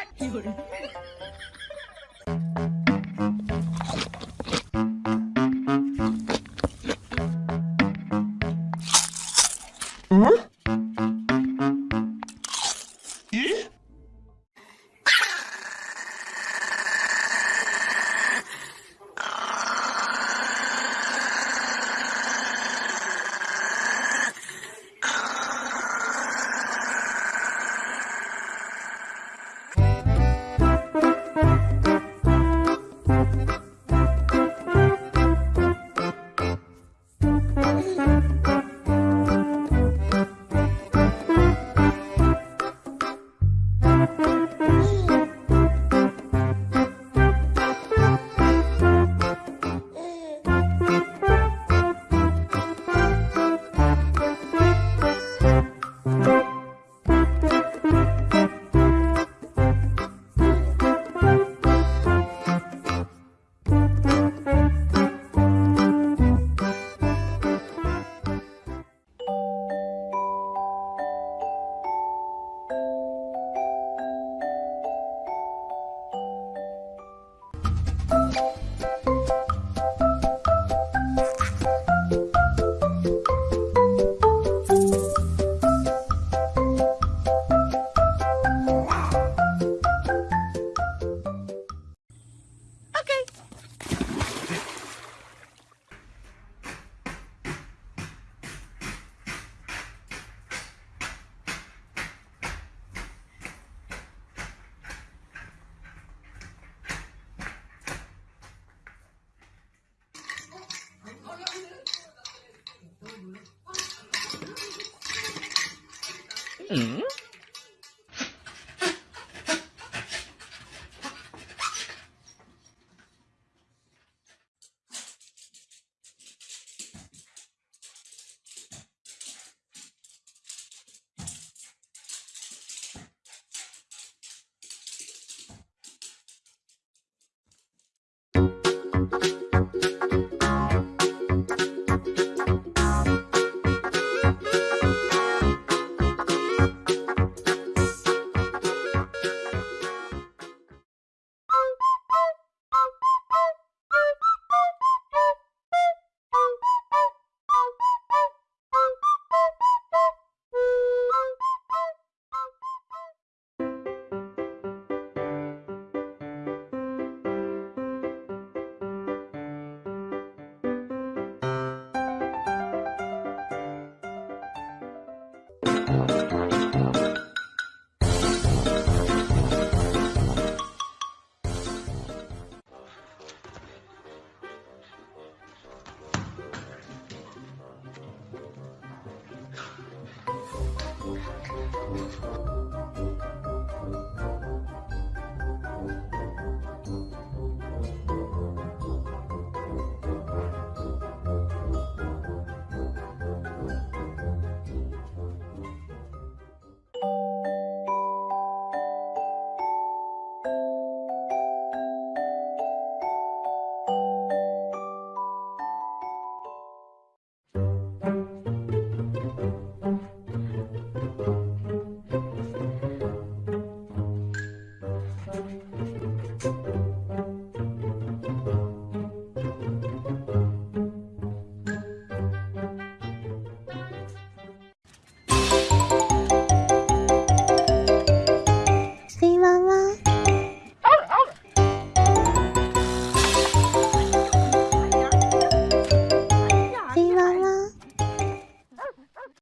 응? Mm-hmm.